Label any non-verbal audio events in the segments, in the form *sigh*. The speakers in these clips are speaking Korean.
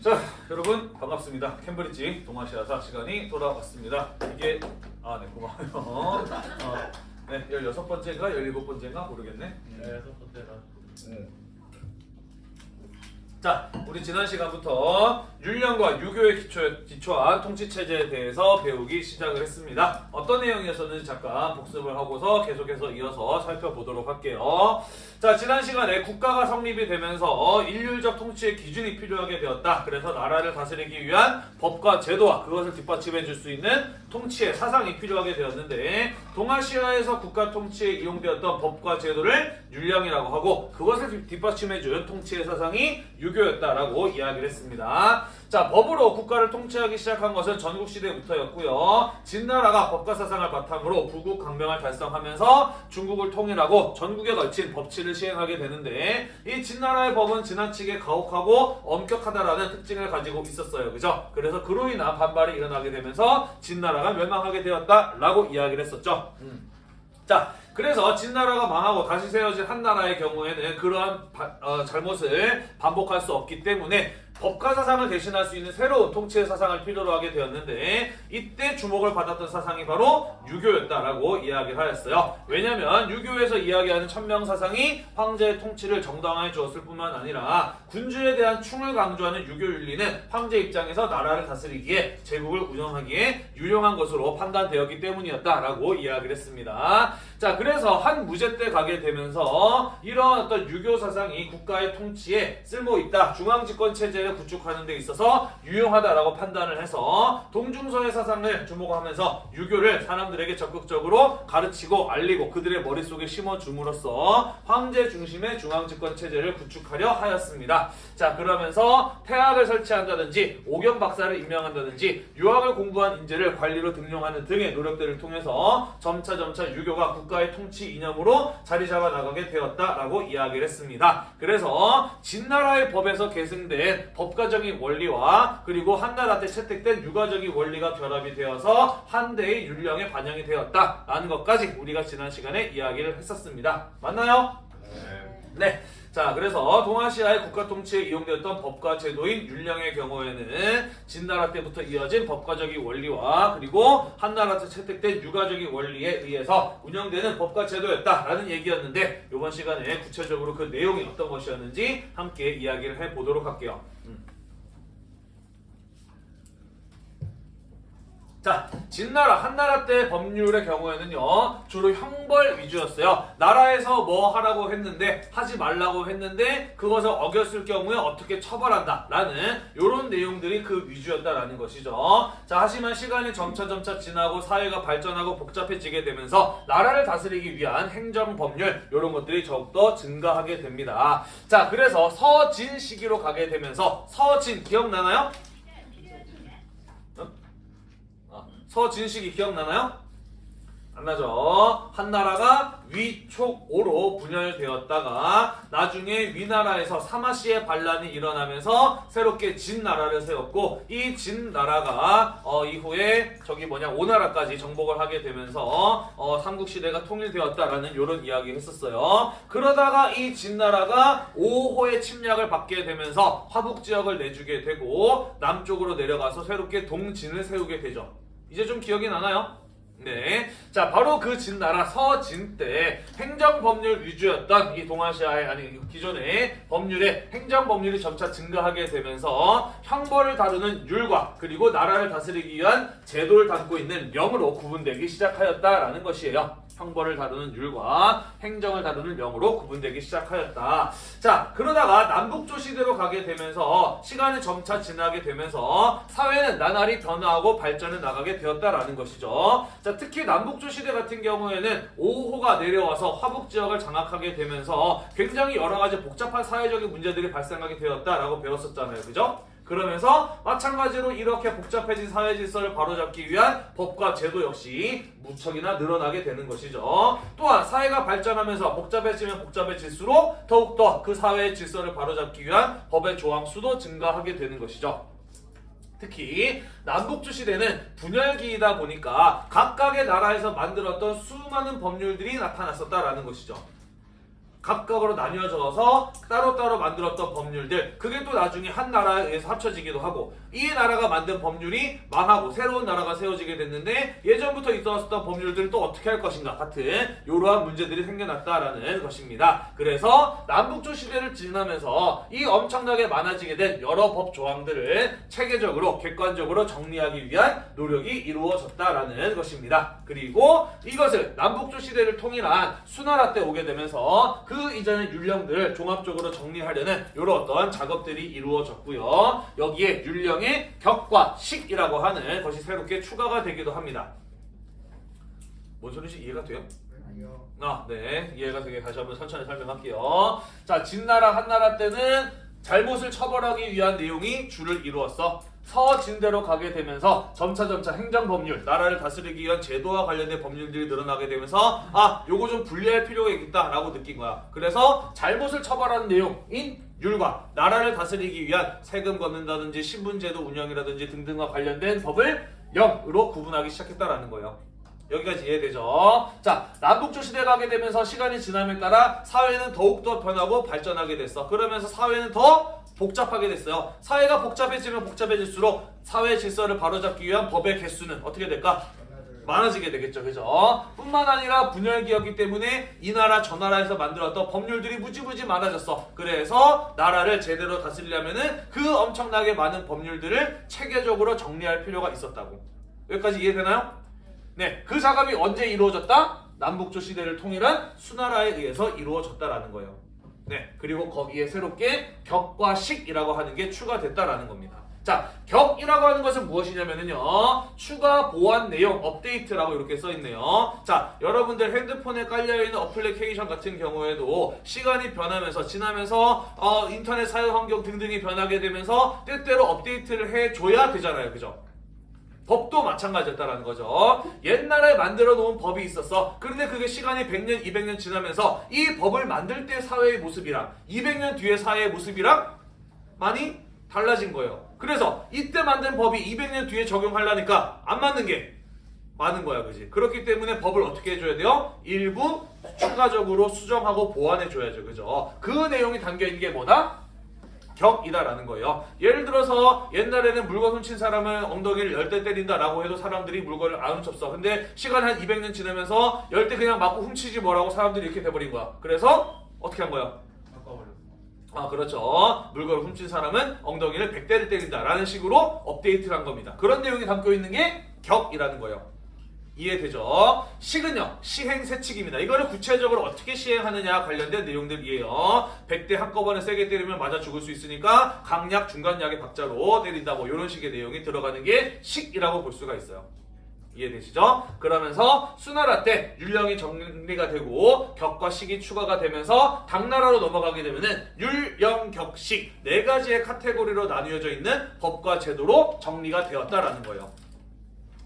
자, 여러분 반갑습니다. 캠브리지 동아시아사 시간이 돌아왔습니다. 이게 아, 네, 고마워요. 어, 네, 16번째인가 17번째인가 모르겠네. 네, 여섯 번째라. 자, 우리 지난 시간부터 율령과 유교의 기초, 기초한 통치체제에 대해서 배우기 시작을 했습니다. 어떤 내용이었었는지 잠깐 복습을 하고서 계속해서 이어서 살펴보도록 할게요. 자, 지난 시간에 국가가 성립이 되면서 일률적 통치의 기준이 필요하게 되었다. 그래서 나라를 다스리기 위한 법과 제도와 그것을 뒷받침해 줄 수 있는 통치의 사상이 필요하게 되었는데 동아시아에서 국가 통치에 이용되었던 법과 제도를 율령이라고 하고 그것을 뒷받침해 준 통치의 사상이 유 교였다라고 이야기를 했습니다. 자, 법으로 국가를 통치하기 시작한 것은 전국 시대부터였고요. 진나라가 법과 사상을 바탕으로 부국 강명을 달성하면서 중국을 통일하고 전국에 걸친 법치를 시행하게 되는데 이 진나라의 법은 지나치게 가혹하고 엄격하다라는 특징을 가지고 있었어요. 그죠? 그래서 그로 인한 반발이 일어나게 되면서 진나라가 멸망하게 되었다라고 이야기를 했었죠. 음. 자, 그래서 진나라가 망하고 다시 세워진 한나라의 경우에는 그러한 바- 어, 잘못을 반복할 수 없기 때문에 법과 사상을 대신할 수 있는 새로운 통치의 사상을 필요로 하게 되었는데 이때 주목을 받았던 사상이 바로 유교였다라고 이야기를 하였어요. 왜냐하면 유교에서 이야기하는 천명 사상이 황제의 통치를 정당화해 주었을 뿐만 아니라 군주에 대한 충을 강조하는 유교 윤리는 황제 입장에서 나라를 다스리기에 제국을 운영하기에 유용한 것으로 판단되었기 때문이었다라고 이야기를 했습니다. 자, 그래서 한 무제 때 가게 되면서 이러한 어떤 유교 사상이 국가의 통치에 쓸모 있다. 중앙 집권 체제 를 구축하는 데 있어서 유용하다라고 판단을 해서 동중서의 사상을 주목하면서 유교를 사람들에게 적극적으로 가르치고 알리고 그들의 머릿속에 심어 줌으로써 황제 중심의 중앙 집권 체제를 구축하려 하였습니다. 자, 그러면서 태학을 설치한다든지 오경 박사를 임명한다든지 유학을 공부한 인재를 관리로 등용하는 등의 노력들을 통해서 점차 점차 유교가 국가의 통치 이념으로 자리 잡아 나가게 되었다라고 이야기를 했습니다. 그래서 진나라의 법에서 계승된 법가적인 원리와 그리고 한나라 때 채택된 유가적인 원리가 결합이 되어서 한대의 율령에 반영이 되었다 라는 것까지 우리가 지난 시간에 이야기를 했었습니다. 맞나요? 네. 자, 그래서 동아시아의 국가 통치에 이용되었던 법과 제도인 율령의 경우에는 진나라 때부터 이어진 법과적인 원리와 그리고 한나라 때 채택된 유가적인 원리에 의해서 운영되는 법과 제도였다라는 얘기였는데 이번 시간에 구체적으로 그 내용이 어떤 것이었는지 함께 이야기를 해보도록 할게요. 음. 자, 진나라, 한나라 때 법률의 경우에는요, 주로 형벌 위주였어요. 나라에서 뭐 하라고 했는데, 하지 말라고 했는데, 그것을 어겼을 경우에 어떻게 처벌한다. 라는, 요런 내용들이 그 위주였다라는 것이죠. 자, 하지만 시간이 점차점차 지나고 사회가 발전하고 복잡해지게 되면서, 나라를 다스리기 위한 행정 법률, 요런 것들이 더욱더 증가하게 됩니다. 자, 그래서 서진 시기로 가게 되면서, 서진 기억나나요? 서진식이 기억나나요? 안 나죠? 한나라가 위촉오로 분열되었다가 나중에 위나라에서 사마시의 반란이 일어나면서 새롭게 진나라를 세웠고 이 진나라가 어, 이후에 저기 뭐냐 오나라까지 정복을 하게 되면서 어, 삼국시대가 통일되었다라는 이런 이야기 했었어요. 그러다가 이 진나라가 5호의 침략을 받게 되면서 화북지역을 내주게 되고 남쪽으로 내려가서 새롭게 동진을 세우게 되죠. 이제 좀 기억이 나나요? 네. 자, 바로 그 진 나라 서진 때 행정법률 위주였던 이 동아시아의, 아니, 기존의 법률의 행정법률이 점차 증가하게 되면서 형벌을 다루는 율과 그리고 나라를 다스리기 위한 제도를 담고 있는 명으로 구분되기 시작하였다라는 것이에요. 형벌을 다루는 율과 행정을 다루는 명으로 구분되기 시작하였다. 자, 그러다가 남북조 시대로 가게 되면서 시간이 점차 지나게 되면서 사회는 나날이 변화하고 발전해 나가게 되었다라는 것이죠. 자, 특히 남북조 시대 같은 경우에는 5호가 내려와서 화북 지역을 장악하게 되면서 굉장히 여러 가지 복잡한 사회적인 문제들이 발생하게 되었다라고 배웠었잖아요. 그죠? 그러면서 마찬가지로 이렇게 복잡해진 사회 질서를 바로잡기 위한 법과 제도 역시 무척이나 늘어나게 되는 것이죠. 또한 사회가 발전하면서 복잡해지면 복잡해질수록 더욱더 그 사회의 질서를 바로잡기 위한 법의 조항 수도 증가하게 되는 것이죠. 특히 남북주 시대는 분열기이다 보니까 각각의 나라에서 만들었던 수많은 법률들이 나타났었다라는 것이죠. 각각으로 나뉘어져서 따로따로 만들었던 법률들 그게 또 나중에 한 나라에 의해서 합쳐지기도 하고 이 나라가 만든 법률이 망하고 새로운 나라가 세워지게 됐는데 예전부터 있었던 법률들을 또 어떻게 할 것인가 같은 이러한 문제들이 생겨났다라는 것입니다. 그래서 남북조 시대를 지나면서 이 엄청나게 많아지게 된 여러 법 조항들을 체계적으로 객관적으로 정리하기 위한 노력이 이루어졌다라는 것입니다. 그리고 이것을 남북조 시대를 통일한 수나라 때 오게 되면서 그 이전의 율령들을 종합적으로 정리 하려는 이런 어떤 작업들이 이루어졌고요. 여기에 율령의 격과 식이라고 하는 것이 새롭게 추가가 되기도 합니다. 뭔 소리인지 이해가 돼요? 아, 네. 이해가 되게 다시 한번 천천히 설명할게요. 자, 진나라, 한나라 때는 잘못을 처벌하기 위한 내용이 주를 이루었어. 서진대로 가게 되면서 점차점차 행정법률, 나라를 다스리기 위한 제도와 관련된 법률들이 늘어나게 되면서 아, 요거 좀 분리할 필요가 있다라고 느낀 거야. 그래서 잘못을 처벌하는 내용인 율과 나라를 다스리기 위한 세금 걷는다든지 신분제도 운영이라든지 등등과 관련된 법을 영으로 구분하기 시작했다라는 거예요. 여기까지 이해되죠? 자, 남북조 시대 가 게 되면서 시간이 지남에 따라 사회는 더욱더 변하고 발전하게 됐어. 그러면서 사회는 더 복잡하게 됐어요. 사회가 복잡해지면 복잡해질수록 사회 질서를 바로잡기 위한 법의 개수는 어떻게 될까? 많아지게 되겠죠. 그죠? 뿐만 아니라 분열기였기 때문에 이 나라 저 나라에서 만들었던 법률들이 무지무지 많아졌어. 그래서 나라를 제대로 다스리려면은 그 엄청나게 많은 법률들을 체계적으로 정리할 필요가 있었다고. 여기까지 이해되나요? 네, 그 작업이 언제 이루어졌다? 남북조 시대를 통일한 수나라에 의해서 이루어졌다라는 거예요. 네, 그리고 거기에 새롭게 격과 식이라고 하는 게 추가됐다라는 겁니다. 자, 격이라고 하는 것은 무엇이냐면요. 추가 보완 내용 업데이트라고 이렇게 써 있네요. 자, 여러분들 핸드폰에 깔려 있는 어플리케이션 같은 경우에도 시간이 변하면서 지나면서 어, 인터넷 사용 환경 등등이 변하게 되면서 때때로 업데이트를 해 줘야 되잖아요. 그죠? 법도 마찬가지였다라는 거죠. 옛날에 만들어 놓은 법이 있었어. 그런데 그게 시간이 100년, 200년 지나면서 이 법을 만들 때 사회의 모습이랑 200년 뒤의 사회의 모습이랑 많이 달라진 거예요. 그래서 이때 만든 법이 200년 뒤에 적용하려니까 안 맞는 게 많은 거야, 그지? 그렇기 때문에 법을 어떻게 해줘야 돼요? 일부 추가적으로 수정하고 보완해줘야죠, 그죠? 그 내용이 담겨 있는 게 뭐다? 격이다라는 거예요. 예를 들어서 옛날에는 물건 훔친 사람은 엉덩이를 열대 때린다라고 해도 사람들이 물건을 안 훔쳤어. 근데 시간 한 200년 지나면서 열대 그냥 맞고 훔치지 뭐라고 사람들이 이렇게 돼버린 거야. 그래서 어떻게 한 거야? 아 그렇죠. 물건을 훔친 사람은 엉덩이를 100대를 때린다라는 식으로 업데이트를 한 겁니다. 그런 내용이 담겨 있는 게 격이라는 거예요. 이해되죠? 식은요 시행 세칙입니다. 이거를 구체적으로 어떻게 시행하느냐 관련된 내용들이에요. 100대 한꺼번에 세게 때리면 맞아 죽을 수 있으니까 강약 중간약의 박자로 때린다 뭐 이런 식의 내용이 들어가는 게 식이라고 볼 수가 있어요. 이해되시죠? 그러면서 수나라 때 율령이 정리가 되고 격과 식이 추가가 되면서 당나라로 넘어가게 되면은 율령, 격식 네 가지의 카테고리로 나뉘어져 있는 법과 제도로 정리가 되었다라는 거예요.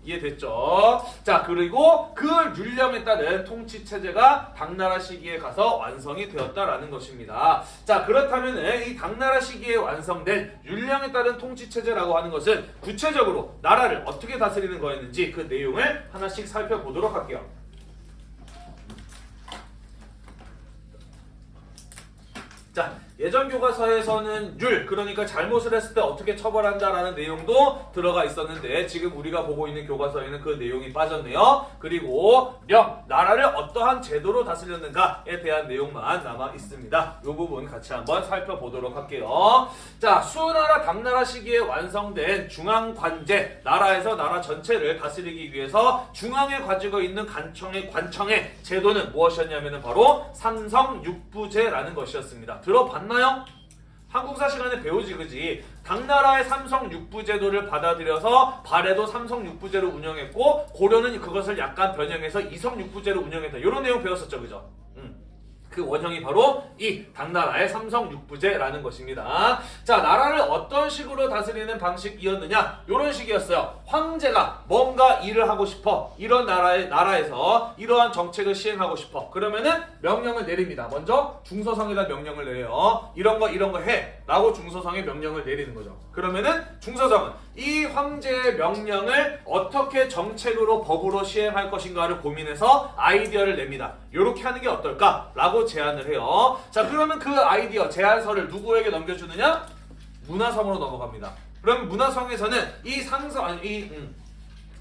이해됐죠? 자 그리고 그 율령에 따른 통치 체제가 당나라 시기에 가서 완성이 되었다라는 것입니다. 자 그렇다면 이 당나라 시기에 완성된 율령에 따른 통치 체제라고 하는 것은 구체적으로 나라를 어떻게 다스리는 거였는지 그 내용을 하나씩 살펴보도록 할게요. 자 예전 교과서에서는 율 그러니까 잘못을 했을 때 어떻게 처벌한다라는 내용도 들어가 있었는데 지금 우리가 보고 있는 교과서에는 그 내용이 빠졌네요. 그리고 령 나라를 어떠한 제도로 다스렸는가에 대한 내용만 남아 있습니다. 이 부분 같이 한번 살펴보도록 할게요. 자 수나라 당나라 시기에 완성된 중앙 관제 나라에서 나라 전체를 다스리기 위해서 중앙에 가지고 있는 관청의 관청의 제도는 무엇이었냐면은 바로 삼성육부제라는 것이었습니다. 들어봤나요? 한국사 시간에 배우지 그지 당나라의 삼성 육부제도를 받아들여서 발해도 삼성 육부제로 운영했고 고려는 그것을 약간 변형해서 이성 육부제로 운영했다 이런 내용 배웠었죠 그죠? 음. 그 원형이 바로 이 당나라의 삼성 육부제라는 것입니다. 자, 나라를 어떤 식으로 다스리는 방식이었느냐? 이런 식이었어요. 황제가 뭔가 일을 하고 싶어. 이런 나라의 나라에서 이러한 정책을 시행하고 싶어. 그러면은 명령을 내립니다. 먼저 중서성에다 명령을 내려요. 이런 거 이런 거 해 라고 중서성에 명령을 내리는 거죠. 그러면은 중서성은 이 황제의 명령을 어떻게 정책으로 법으로 시행할 것인가를 고민해서 아이디어를 냅니다. 이렇게 하는 게 어떨까 라고 식으로 제안을 해요. 자 그러면 그 아이디어 제안서를 누구에게 넘겨주느냐? 문화성으로 넘어갑니다. 그럼 문화성에서는 이 상서 아니 이, 음,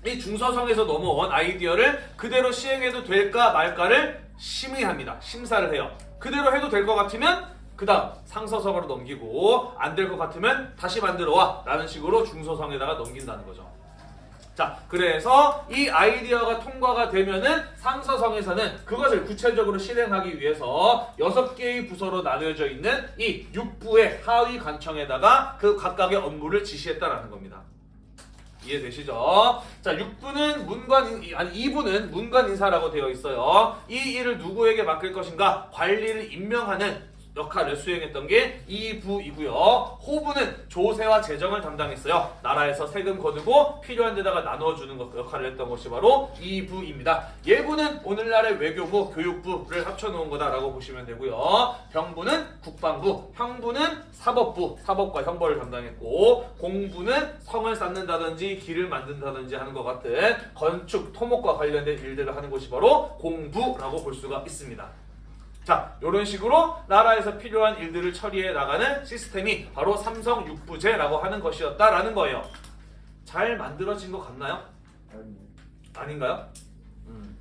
이 중서성에서 넘어온 아이디어를 그대로 시행해도 될까 말까를 심의합니다. 심사를 해요. 그대로 해도 될 것 같으면 그 다음 상서성으로 넘기고 안 될 것 같으면 다시 만들어와 라는 식으로 중서성에다가 넘긴다는 거죠. 자, 그래서 이 아이디어가 통과가 되면은 상서성에서는 그것을 구체적으로 실행하기 위해서 여섯 개의 부서로 나누어져 있는 이 6부의 하위 관청에다가 그 각각의 업무를 지시했다라는 겁니다. 이해되시죠? 자, 6부는 문관 인- 아니 2부는 문관 인사라고 되어 있어요. 이 일을 누구에게 맡길 것인가? 관리를 임명하는 역할을 수행했던 게 2부이고요. 호부는 조세와 재정을 담당했어요. 나라에서 세금 거두고 필요한 데다가 나눠주는 것 역할을 했던 것이 바로 2부입니다. 예부는 오늘날의 외교부, 교육부를 합쳐놓은 거다라고 보시면 되고요. 병부는 국방부, 형부는 사법부, 사법과 형벌을 담당했고 공부는 성을 쌓는다든지 길을 만든다든지 하는 것 같은 건축, 토목과 관련된 일들을 하는 곳이 바로 공부라고 볼 수가 있습니다. 자, 이런 식으로 나라에서 필요한 일들을 처리해 나가는 시스템이 바로 삼성 육부제라고 하는 것이었다라는 거예요. 잘 만들어진 것 같나요? 아닌가요? 음.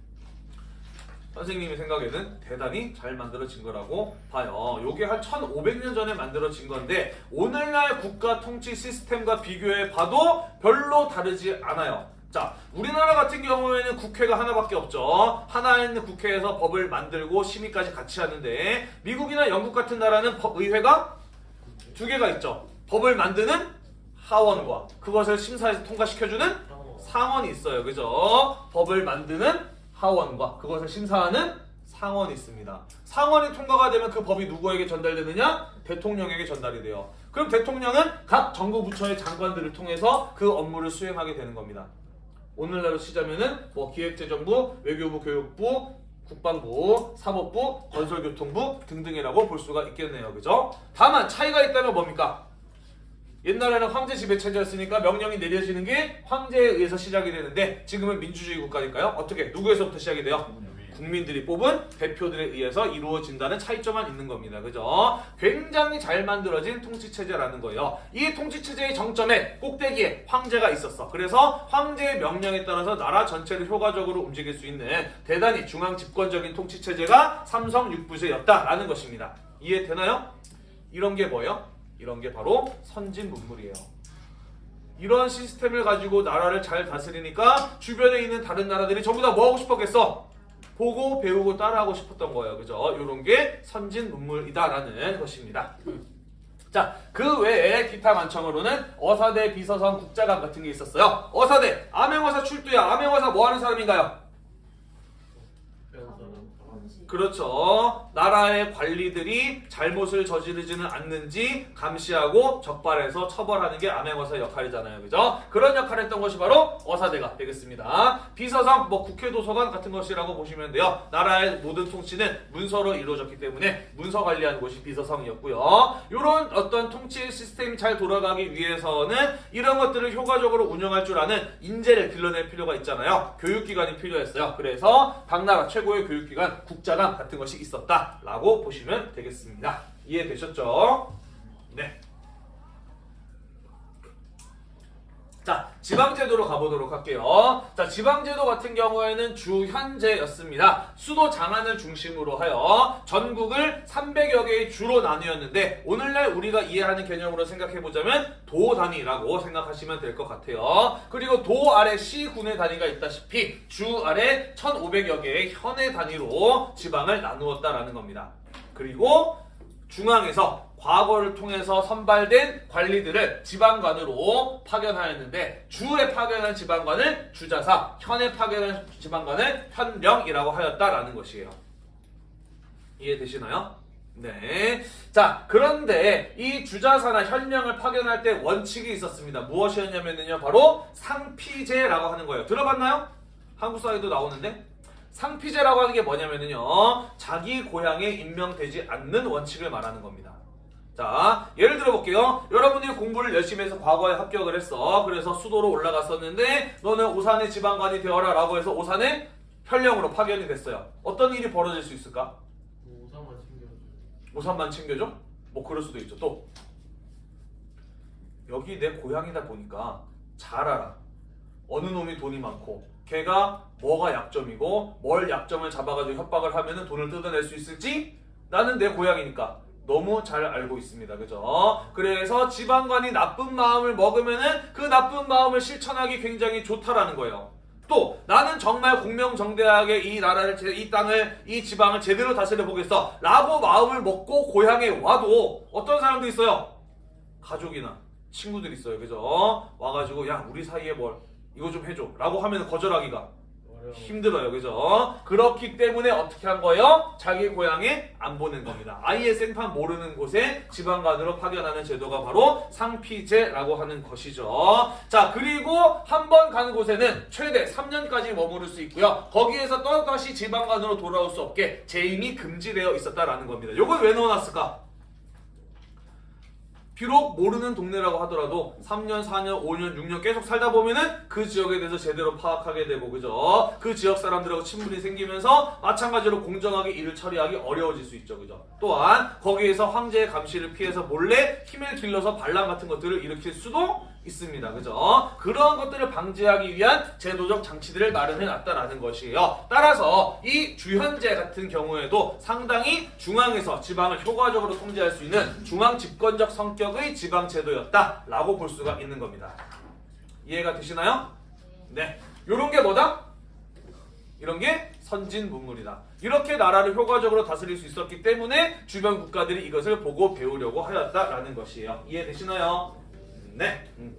선생님의 생각에는 대단히 잘 만들어진 거라고 봐요. 요게 한 1500년 전에 만들어진 건데 오늘날 국가 통치 시스템과 비교해 봐도 별로 다르지 않아요. 자, 우리나라 같은 경우에는 국회가 하나밖에 없죠. 하나 있는 국회에서 법을 만들고 심의까지 같이 하는데 미국이나 영국 같은 나라는 법 의회가 두 개가 있죠. 법을 만드는 하원과 그것을 심사해서 통과시켜주는 상원이 있어요. 그죠? 법을 만드는 하원과 그것을 심사하는 상원이 있습니다. 상원이 통과가 되면 그 법이 누구에게 전달되느냐? 대통령에게 전달이 돼요. 그럼 대통령은 각 정부 부처의 장관들을 통해서 그 업무를 수행하게 되는 겁니다. 오늘날로 치자면은 뭐 기획재정부, 외교부, 교육부, 국방부, 사법부, 건설교통부 등등이라고 볼 수가 있겠네요. 그죠? 다만 차이가 있다면 뭡니까? 옛날에는 황제 지배 체제였으니까 명령이 내려지는 게 황제에 의해서 시작이 되는데 지금은 민주주의 국가니까요. 어떻게 누구에서부터 시작이 돼요? 국민들이 뽑은 대표들에 의해서 이루어진다는 차이점만 있는 겁니다. 그죠? 굉장히 잘 만들어진 통치 체제라는 거예요. 이 통치 체제의 정점에 꼭대기에 황제가 있었어. 그래서 황제의 명령에 따라서 나라 전체를 효과적으로 움직일 수 있는 대단히 중앙 집권적인 통치 체제가 삼성 육부제였다라는 것입니다. 이해되나요? 이런 게 뭐예요? 이런 게 바로 선진 문물이에요. 이런 시스템을 가지고 나라를 잘 다스리니까 주변에 있는 다른 나라들이 전부 다 뭐 하고 싶었겠어? 보고 배우고 따라하고 싶었던 거예요. 그죠? 이런 게 선진 문물이다라는 것입니다. 자, 그 외에 기타 만청으로는 어사대, 비서성, 국자감 같은 게 있었어요. 어사대, 암행어사 출두야. 암행어사 뭐 하는 사람인가요? 그렇죠. 나라의 관리들이 잘못을 저지르지는 않는지 감시하고 적발해서 처벌하는 게 암행어사의 역할이잖아요. 그죠? 그런 역할을 했던 것이 바로 어사대가 되겠습니다. 비서상, 뭐 국회 도서관 같은 것이라고 보시면 돼요. 나라의 모든 통치는 문서로 이루어졌기 때문에 문서 관리하는 곳이 비서성이었고요. 이런 어떤 통치 시스템이 잘 돌아가기 위해서는 이런 것들을 효과적으로 운영할 줄 아는 인재를 길러낼 필요가 있잖아요. 교육기관이 필요했어요. 그래서 당나라 최고의 교육기관 국자감 같은 것이 있었다 라고 보시면 되겠습니다. 이해되셨죠? 네. 자, 지방제도로 가보도록 할게요. 자, 지방제도 같은 경우에는 주현제였습니다. 수도 장안을 중심으로 하여 전국을 300여 개의 주로 나뉘었는데 오늘날 우리가 이해하는 개념으로 생각해보자면 도 단위라고 생각하시면 될 것 같아요. 그리고 도 아래 시군의 단위가 있다시피 주 아래 1500여 개의 현의 단위로 지방을 나누었다라는 겁니다. 그리고 중앙에서 과거를 통해서 선발된 관리들을 지방관으로 파견하였는데 주에 파견한 지방관을 주자사, 현에 파견한 지방관을 현령이라고 하였다라는 것이에요. 이해되시나요? 네. 자, 그런데 이 주자사나 현령을 파견할 때 원칙이 있었습니다. 무엇이었냐면요. 바로 상피제라고 하는 거예요. 들어봤나요? 한국 사회도 나오는데 상피제라고 하는 게 뭐냐면요. 자기 고향에 임명되지 않는 원칙을 말하는 겁니다. 자, 예를 들어 볼게요. 여러분들이 공부를 열심히 해서 과거에 합격을 했어. 그래서 수도로 올라갔었는데 너는 오산의 지방관이 되어라 라고 해서 오산의 현령으로 파견이 됐어요. 어떤 일이 벌어질 수 있을까? 오사만 우산만 챙겨줘? 뭐 그럴 수도 있죠. 또 여기 내 고향이다 보니까 잘 알아. 어느 놈이 돈이 많고 걔가 뭐가 약점이고 뭘 약점을 잡아가지고 협박을 하면은 돈을 뜯어낼 수 있을지 나는 내 고향이니까 너무 잘 알고 있습니다. 그죠? 그래서 지방관이 나쁜 마음을 먹으면은 그 나쁜 마음을 실천하기 굉장히 좋다라는 거예요. 또 나는 정말 공명정대하게 이 나라를 제- 이 땅을 이 지방을 제대로 다스려 보겠어 라고 마음을 먹고 고향에 와도 어떤 사람도 있어요 가족이나 친구들 있어요 그죠 와가지고 야 우리 사이에 뭘 이거 좀 해줘 라고 하면 거절하기가 힘들어요 그죠? 그렇기 때문에 어떻게 한 거예요? 자기 고향에 안 보낸 겁니다. 아예 생판 모르는 곳에 지방관으로 파견하는 제도가 바로 상피제라고 하는 것이죠. 자 그리고 한번 가는 곳에는 최대 3년까지 머무를 수 있고요. 거기에서 또다시 지방관으로 돌아올 수 없게 재임이 금지되어 있었다라는 겁니다. 요걸 왜 넣어놨을까 비록 모르는 동네라고 하더라도 3년, 4년, 5년, 6년 계속 살다 보면은 그 지역에 대해서 제대로 파악하게 되고 그죠? 그 지역 사람들하고 친분이 생기면서 마찬가지로 공정하게 일을 처리하기 어려워질 수 있죠. 그죠? 또한 거기에서 황제의 감시를 피해서 몰래 힘을 길러서 반란 같은 것들을 일으킬 수도 있습니다. 그죠? 그러한 것들을 방지하기 위한 제도적 장치들을 마련해 놨다라는 것이에요. 따라서 이 주현제 같은 경우에도 상당히 중앙에서 지방을 효과적으로 통제할 수 있는 중앙 집권적 성격의 지방 제도였다라고 볼 수가 있는 겁니다. 이해가 되시나요? 네. 요런 게 뭐다? 이런 게 선진 문물이다. 이렇게 나라를 효과적으로 다스릴 수 있었기 때문에 주변 국가들이 이것을 보고 배우려고 하였다라는 것이에요. 이해되시나요? 네. 음.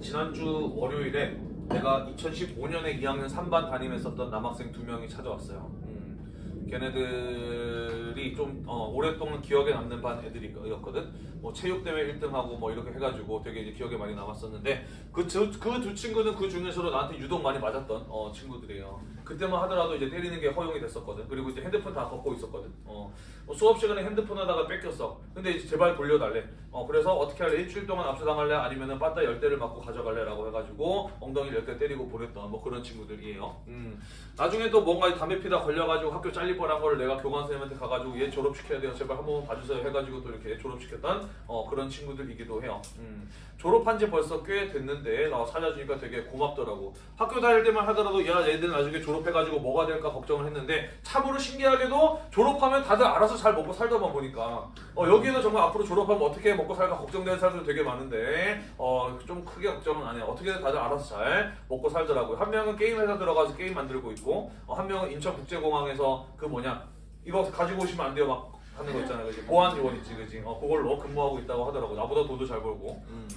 지난주 월요일에 내가 2015년에 2학년 3반 담임했었던 남학생 두 명이 찾아왔어요. 음. 걔네들이 좀 어, 오랫동안 기억에 남는 반 애들이었거든. 뭐 체육대회 1등하고 뭐 이렇게 해가지고 되게 이제 기억에 많이 남았었는데 그두 그두 친구는 그 중에서도 나한테 유독 많이 맞았던 어, 친구들이에요. 그때만 하더라도 이제 때리는 게 허용이 됐었거든. 그리고 이제 핸드폰 다 걷고 있었거든. 어, 뭐 수업 시간에 핸드폰 하다가 뺏겼어. 근데 이제 제발 돌려달래. 어, 그래서 어떻게 할래? 일주일 동안 압수당할래? 아니면은 빠따 열 대를 맞고 가져갈래 라고 해가지고 엉덩이 열대 때리고 보냈던 뭐 그런 친구들이에요. 음. 나중에 또 뭔가 담배 피다 걸려가지고 학교 잘릴 뻔한 거를 내가 교관 선생님한테 가가지고 얘 졸업시켜야 돼요. 제발 한 번만 봐주세요. 해가지고 또 이렇게 졸업시켰던 어, 그런 친구들이기도 해요. 음. 졸업한 지 벌써 꽤 됐는데 나 찾아주니까 되게 고맙더라고. 학교 다닐 때만 하더라도 야 얘들 나중에 졸업 해가지고 뭐가 될까 걱정을 했는데 참으로 신기하게도 졸업하면 다들 알아서 잘 먹고 살다만 보니까 어, 여기는 정말 앞으로 졸업하면 어떻게 먹고 살까 걱정되는 사람들 되게 많은데 어, 좀 크게 걱정은 안 해요. 어떻게든 다들 알아서 잘 먹고 살더라고요. 한 명은 게임 회사 들어가서 게임 만들고 있고 어, 한 명은 인천국제공항에서 그 뭐냐 이거 가지고 오시면 안 돼요 막 하는 거 있잖아요. 그지 보안 요원 있지, 그지? 어, 그걸로 근무하고 있다고 하더라고. 나보다 돈도 잘 벌고. 음.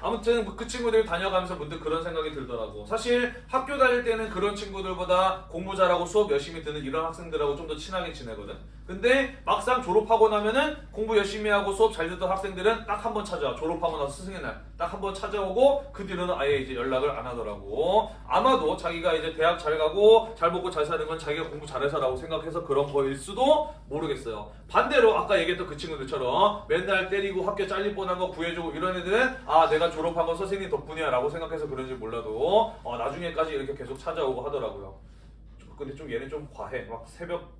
음. 아무튼 그 친구들 다녀가면서 문득 그런 생각이 들더라고. 사실 학교 다닐 때는 그런 친구들보다 공부 잘하고 수업 열심히 듣는 이런 학생들하고 좀 더 친하게 지내거든. 근데 막상 졸업하고 나면은 공부 열심히 하고 수업 잘 듣던 학생들은 딱 한 번 찾아와. 졸업하고 나서 스승의 날 딱 한 번 찾아오고 그 뒤로는 아예 이제 연락을 안 하더라고. 아마도 자기가 이제 대학 잘 가고 잘 먹고 잘 사는 건 자기가 공부 잘해서라고 생각해서 그런 거일 수도 모르겠어요. 반대로 아까 얘기했던 그 친구들처럼 맨날 때리고 학교 잘릴 뻔한 거 구해주고 이런 애들은 아 내가 졸업한 건 선생님 덕분이야 라고 생각해서 그런지 몰라도 어, 나중에까지 이렇게 계속 찾아오고 하더라고요. 근데 좀 얘네 좀 과해. 막 새벽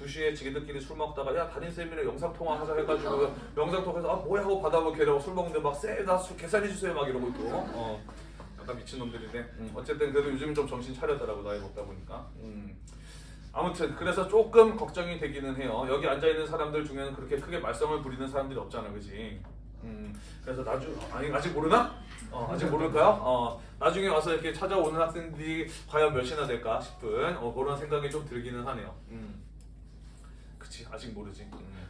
2시에 지기들끼리 술 먹다가 야 담임쌤이랑 영상통화 하자 해가지고 영상통화해서 아 뭐야 하고 받아보고 걔네하고 술 먹는데 막쎄나술 계산해주세요 막 이러고 있고 어 약간 미친놈들이네 음, 어쨌든 그래도 요즘 좀 정신 차려더라고 나이 먹다 보니까 음. 아무튼 그래서 조금 걱정이 되기는 해요 여기 앉아있는 사람들 중에는 그렇게 크게 말썽을 부리는 사람들이 없잖아 그지 음, 그래서 나중 아니 아직 모르나? 어, 아직 모를 거야? 어, 나중에 와서 이렇게 찾아오는 학생들이 과연 몇이나 될까 싶은 어, 그런 생각이 좀 들기는 하네요. 음. 그치 아직 모르지. 음.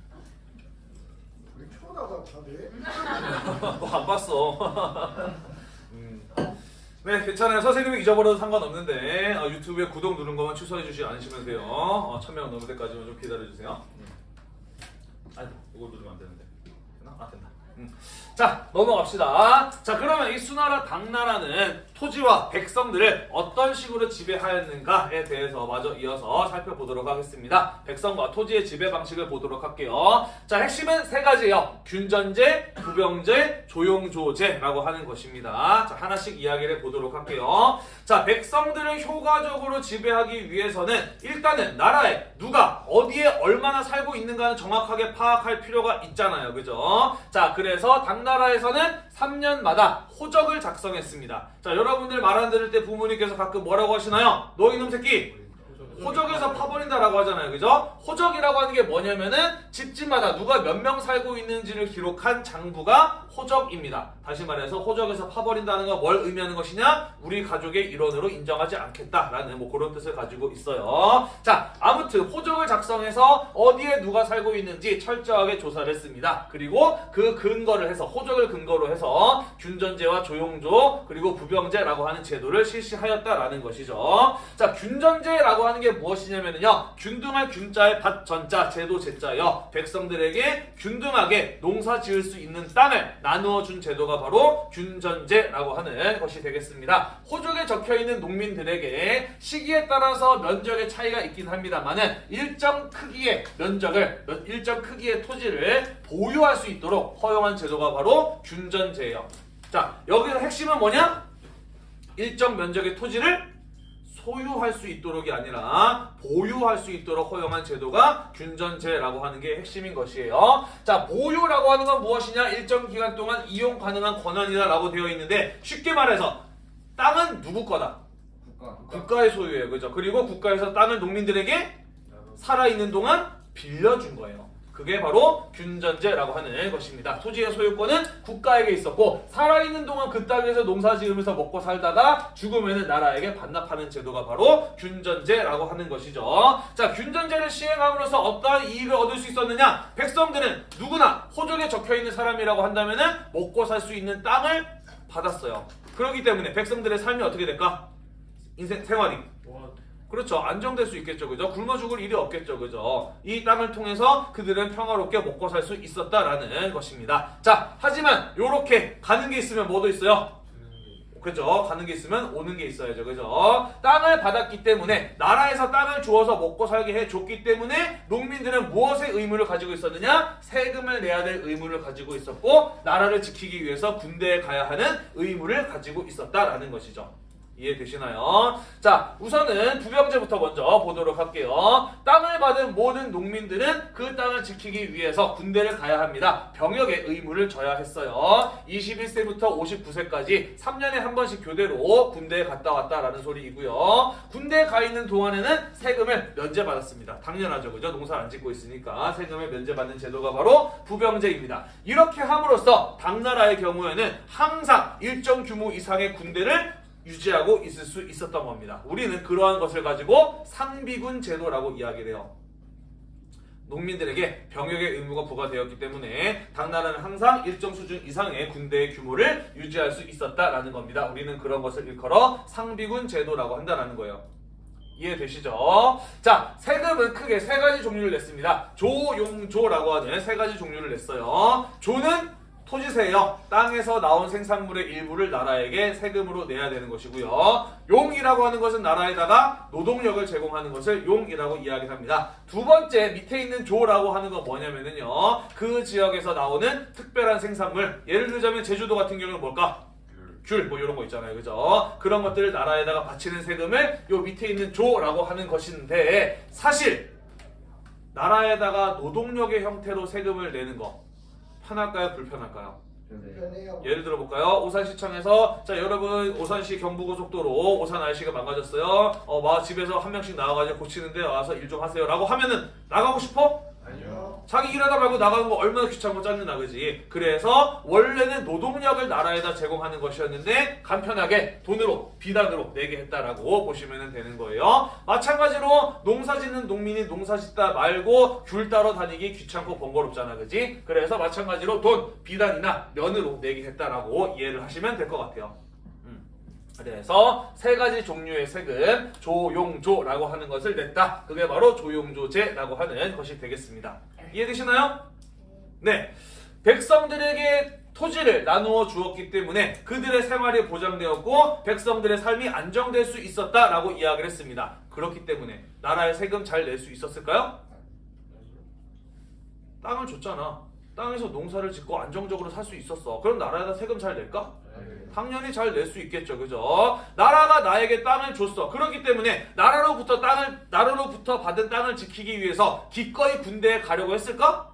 우리 초라하다 다들. *laughs* 너안 봤어. *laughs* 음. 네 괜찮아요. 선생님이 잊어버려도 상관없는데 어, 유튜브에 구독 누른 것만 취소해 주지 않으시면 돼요. 어, 천명 넘을 때까지만 좀 기다려 주세요. 음. 아이고 이걸 누르면 안 되는데. 되나? 아 된다. 음. 자 넘어갑시다. 자 그러면 이 수나라 당나라는 토지와 백성들을 어떤 식으로 지배하였는가에 대해서 마저 이어서 살펴보도록 하겠습니다. 백성과 토지의 지배 방식을 보도록 할게요. 자, 핵심은 세 가지예요. 균전제, 부병제, 조용조제라고 하는 것입니다. 자, 하나씩 이야기를 보도록 할게요. 자, 백성들을 효과적으로 지배하기 위해서는 일단은 나라에 누가 어디에 얼마나 살고 있는가는 정확하게 파악할 필요가 있잖아요. 그죠? 자, 그래서 당나라 에서는 3년마다 호적을 작성했습니다. 자, 여러분들 말 안 들을 때 부모님께서 가끔 뭐라고 하시나요? 너 이놈 새끼! 호적에서 파버린다라고 하잖아요. 그죠? 호적이라고 하는 게 뭐냐면은 집집마다 누가 몇 명 살고 있는지를 기록한 장부가 호적입니다. 다시 말해서 호적에서 파버린다는 건 뭘 의미하는 것이냐? 우리 가족의 일원으로 인정하지 않겠다라는 뭐 그런 뜻을 가지고 있어요. 자, 아무튼 호적을 작성해서 어디에 누가 살고 있는지 철저하게 조사를 했습니다. 그리고 그 근거를 해서 호적을 근거로 해서 균전제와 조용조 그리고 부병제라고 하는 제도를 실시하였다라는 것이죠. 자, 균전제라고 하는 게 무엇이냐면요. 균등할 균자의 밭 전자 제도 제자여 백성들에게 균등하게 농사 지을 수 있는 땅을 나누어 준 제도가 바로 균전제라고 하는 것이 되겠습니다. 호적에 적혀 있는 농민들에게 시기에 따라서 면적의 차이가 있긴 합니다만은 일정 크기의 면적을 몇- 일정 크기의 토지를 보유할 수 있도록 허용한 제도가 바로 균전제예요. 자, 여기서 핵심은 뭐냐? 일정 면적의 토지를 소유할 수 있도록이 아니라 보유할 수 있도록 허용한 제도가 균전제라고 하는 게 핵심인 것이에요. 자, 보유라고 하는 건 무엇이냐? 일정 기간 동안 이용 가능한 권한이다라고 되어 있는데 쉽게 말해서 땅은 누구 거다? 국가. 국가의 소유예요. 그죠? 그리고 국가에서 땅을 농민들에게 살아있는 동안 빌려준 거예요. 그게 바로 균전제라고 하는 것입니다. 토지의 소유권은 국가에게 있었고 살아있는 동안 그 땅에서 농사 지으면서 먹고 살다가 죽으면 나라에게 반납하는 제도가 바로 균전제라고 하는 것이죠. 자, 균전제를 시행함으로써 어떠한 이익을 얻을 수 있었느냐? 백성들은 누구나 호적에 적혀있는 사람이라고 한다면 먹고 살 수 있는 땅을 받았어요. 그렇기 때문에 백성들의 삶이 어떻게 될까? 인생 생활이 그렇죠. 안정될 수 있겠죠. 그죠? 굶어 죽을 일이 없겠죠. 그죠? 이 땅을 통해서 그들은 평화롭게 먹고 살 수 있었다라는 것입니다. 자, 하지만 요렇게 가는 게 있으면 뭐도 있어요? 그죠? 가는 게 있으면 오는 게 있어야죠. 그죠? 땅을 받았기 때문에 나라에서 땅을 주어서 먹고 살게 해 줬기 때문에 농민들은 무엇의 의무를 가지고 있었느냐? 세금을 내야 될 의무를 가지고 있었고 나라를 지키기 위해서 군대에 가야 하는 의무를 가지고 있었다라는 것이죠. 이해되시나요? 자, 우선은 부병제부터 먼저 보도록 할게요. 땅을 받은 모든 농민들은 그 땅을 지키기 위해서 군대를 가야 합니다. 병역의 의무를 져야 했어요. 21세부터 59세까지 3년에 한 번씩 교대로 군대에 갔다 왔다라는 소리이고요. 군대에 가 있는 동안에는 세금을 면제받았습니다. 당연하죠. 그죠? 농사를 안 짓고 있으니까 세금을 면제받는 제도가 바로 부병제입니다. 이렇게 함으로써 당나라의 경우에는 항상 일정 규모 이상의 군대를 유지하고 있을 수 있었던 겁니다. 우리는 그러한 것을 가지고 상비군 제도라고 이야기를 해요. 농민들에게 병역의 의무가 부과되었기 때문에 당나라는 항상 일정 수준 이상의 군대의 규모를 유지할 수 있었다라는 겁니다. 우리는 그런 것을 일컬어 상비군 제도라고 한다는 거예요. 이해되시죠? 자, 세금은 크게 세 가지 종류를 냈습니다. 조용조라고 하는 세 가지 종류를 냈어요. 조는 토지세예요. 땅에서 나온 생산물의 일부를 나라에게 세금으로 내야 되는 것이고요. 용이라고 하는 것은 나라에다가 노동력을 제공하는 것을 용이라고 이야기합니다. 두 번째 밑에 있는 조라고 하는 건 뭐냐면은요. 그 지역에서 나오는 특별한 생산물. 예를 들자면 제주도 같은 경우는 뭘까? 귤, 뭐 이런 거 있잖아요. 그죠? 그런 것들을 나라에다가 바치는 세금을 요 밑에 있는 조라고 하는 것인데 사실 나라에다가 노동력의 형태로 세금을 내는 거 편할까요? 불편할까요? 편해요. 예를 들어 볼까요? 오산시청에서 자 여러분 오산시 경부고속도로 오산 날씨가 망가졌어요. 어, 막 집에서 한 명씩 나와가지고 고치는데 와서 일 좀 하세요 라고 하면은 나가고 싶어? 자기 일하다 말고 나가는 거 얼마나 귀찮고 짜증나 그지? 그래서 원래는 노동력을 나라에다 제공하는 것이었는데 간편하게 돈으로 비단으로 내게 했다라고 보시면 되는 거예요. 마찬가지로 농사 짓는 농민이 농사 짓다 말고 귤 따러 다니기 귀찮고 번거롭잖아 그지? 그래서 마찬가지로 돈 비단이나 면으로 내게 했다라고 이해를 하시면 될 것 같아요. 음. 그래서 세 가지 종류의 세금 조용조라고 하는 것을 냈다. 그게 바로 조용조제라고 하는 것이 되겠습니다. 이해되시나요? 네. 백성들에게 토지를 나누어 주었기 때문에 그들의 생활이 보장되었고 백성들의 삶이 안정될 수 있었다라고 이야기를 했습니다. 그렇기 때문에 나라에 세금 잘 낼 수 있었을까요? 땅을 줬잖아. 땅에서 농사를 짓고 안정적으로 살 수 있었어. 그럼 나라에다 세금 잘 낼까? 당연히 잘 낼 수 있겠죠. 그죠? 나라가 나에게 땅을 줬어. 그렇기 때문에 나라로부터 땅을 나라로부터 받은 땅을 지키기 위해서 기꺼이 군대에 가려고 했을까?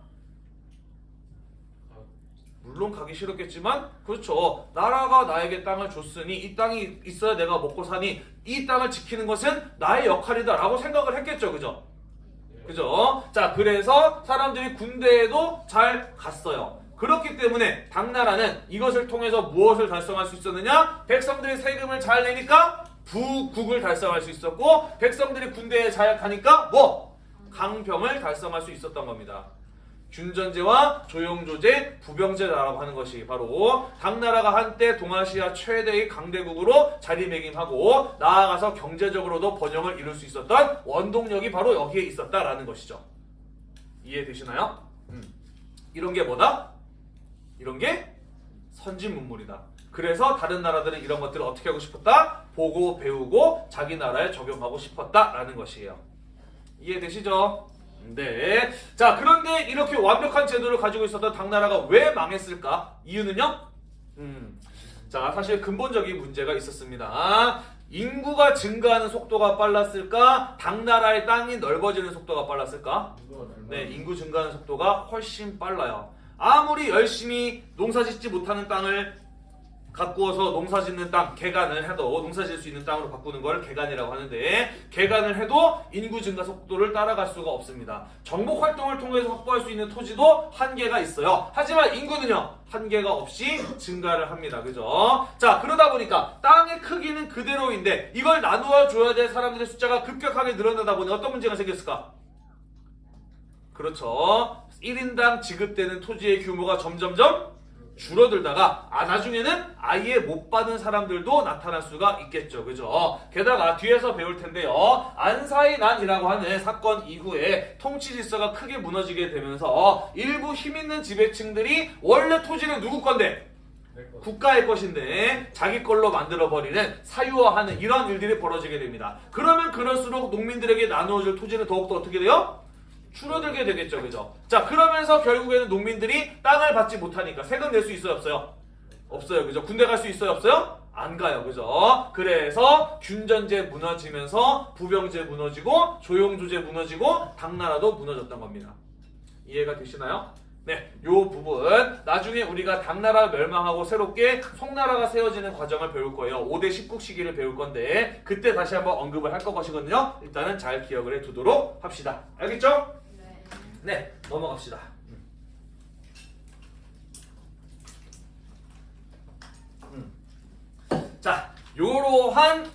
물론 가기 싫었겠지만 그렇죠. 나라가 나에게 땅을 줬으니 이 땅이 있어야 내가 먹고 사니 이 땅을 지키는 것은 나의 역할이다 라고 생각을 했겠죠. 그죠? 그죠? 자, 그래서 사람들이 군대에도 잘 갔어요. 그렇기 때문에 당나라는 이것을 통해서 무엇을 달성할 수 있었느냐? 백성들이 세금을 잘 내니까 부국을 달성할 수 있었고 백성들이 군대에 잘 가니까 뭐? 강병을 달성할 수 있었던 겁니다. 균전제와 조용조제, 부병제라고 하는 것이 바로 당나라가 한때 동아시아 최대의 강대국으로 자리매김하고 나아가서 경제적으로도 번영을 이룰 수 있었던 원동력이 바로 여기에 있었다라는 것이죠. 이해되시나요? 음. 이런 게 뭐다? 이런 게 선진 문물이다. 그래서 다른 나라들은 이런 것들을 어떻게 하고 싶었다? 보고 배우고 자기 나라에 적용하고 싶었다라는 것이에요. 이해되시죠? 네. 자, 그런데 이렇게 완벽한 제도를 가지고 있었던 당나라가 왜 망했을까? 이유는요? 음. 자, 사실 근본적인 문제가 있었습니다. 인구가 증가하는 속도가 빨랐을까? 당나라의 땅이 넓어지는 속도가 빨랐을까? 네, 인구 증가하는 속도가 훨씬 빨라요. 아무리 열심히 농사 짓지 못하는 땅을 가꾸어서 농사 짓는 땅, 개간을 해도 농사 짓을 수 있는 땅으로 바꾸는 걸 개간이라고 하는데 개간을 해도 인구 증가 속도를 따라갈 수가 없습니다. 정복 활동을 통해서 확보할 수 있는 토지도 한계가 있어요. 하지만 인구는요. 한계가 없이 증가를 합니다. 그죠? 자, 그러다 보니까 땅의 크기는 그대로인데 이걸 나누어 줘야 될 사람들의 숫자가 급격하게 늘어나다 보니 어떤 문제가 생겼을까? 그렇죠. 1인당 지급되는 토지의 규모가 점점점 줄어들다가 아 나중에는 아예 못 받은 사람들도 나타날 수가 있겠죠. 그죠? 게다가 뒤에서 배울 텐데요. 안사이난이라고 하는 사건 이후에 통치 질서가 크게 무너지게 되면서 일부 힘 있는 지배층들이 원래 토지는 누구 건데 국가의 것인데 자기 걸로 만들어 버리는 사유화하는 이런 일들이 벌어지게 됩니다. 그러면 그럴수록 농민들에게 나누어질 토지는 더욱더 어떻게 돼요? 줄어들게 되겠죠, 그죠? 자, 그러면서 결국에는 농민들이 땅을 받지 못하니까 세금 낼 수 있어요, 없어요? 없어요, 그죠? 군대 갈 수 있어요, 없어요? 안 가요, 그죠? 그래서 균전제 무너지면서 부병제 무너지고 조용조제 무너지고 당나라도 무너졌던 겁니다. 이해가 되시나요? 네, 요 부분 나중에 우리가 당나라 멸망하고 새롭게 송나라가 세워지는 과정을 배울 거예요. 5대 10국 시기를 배울 건데 그때 다시 한번 언급을 할 것이거든요. 일단은 잘 기억을 해두도록 합시다. 알겠죠? 네. 네, 넘어갑시다. 음. 자, 요러한